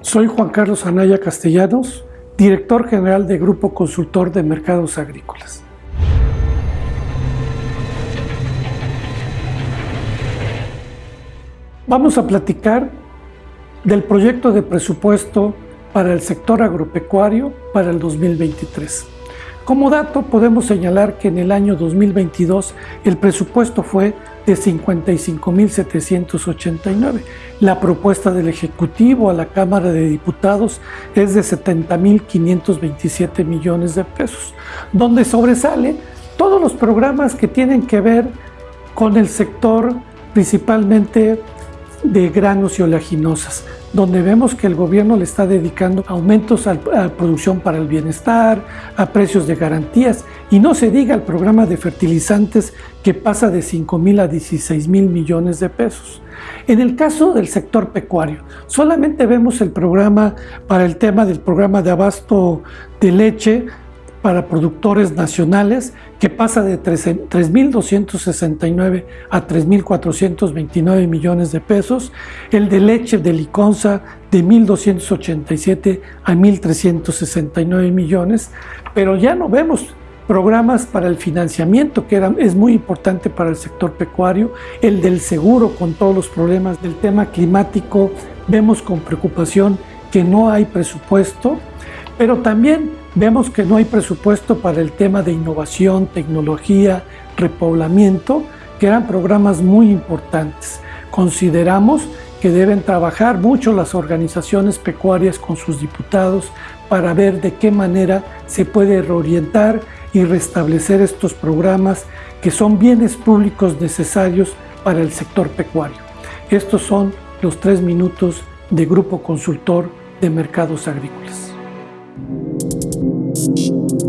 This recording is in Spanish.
Soy Juan Carlos Anaya Castellanos, director general de Grupo Consultor de Mercados Agrícolas. Vamos a platicar del proyecto de presupuesto para el sector agropecuario para el 2023. Como dato, podemos señalar que en el año 2022 el presupuesto fue de 55.789. La propuesta del Ejecutivo a la Cámara de Diputados es de 70.527 millones de pesos, donde sobresale todos los programas que tienen que ver con el sector principalmente de granos y oleaginosas, donde vemos que el gobierno le está dedicando aumentos a producción para el bienestar, a precios de garantías, y no se diga el programa de fertilizantes que pasa de 5 mil a 16 mil millones de pesos. En el caso del sector pecuario, solamente vemos el programa para el tema del programa de abasto de leche para productores nacionales que pasa de 3.269 a 3.429 millones de pesos, el de leche de Liconza de 1.287 a 1.369 millones, pero ya no vemos programas para el financiamiento, que era, es muy importante para el sector pecuario, el del seguro con todos los problemas del tema climático, vemos con preocupación que no hay presupuesto, pero también Vemos que no hay presupuesto para el tema de innovación, tecnología, repoblamiento, que eran programas muy importantes. Consideramos que deben trabajar mucho las organizaciones pecuarias con sus diputados para ver de qué manera se puede reorientar y restablecer estos programas que son bienes públicos necesarios para el sector pecuario. Estos son los tres minutos de Grupo Consultor de Mercados Agrícolas. Música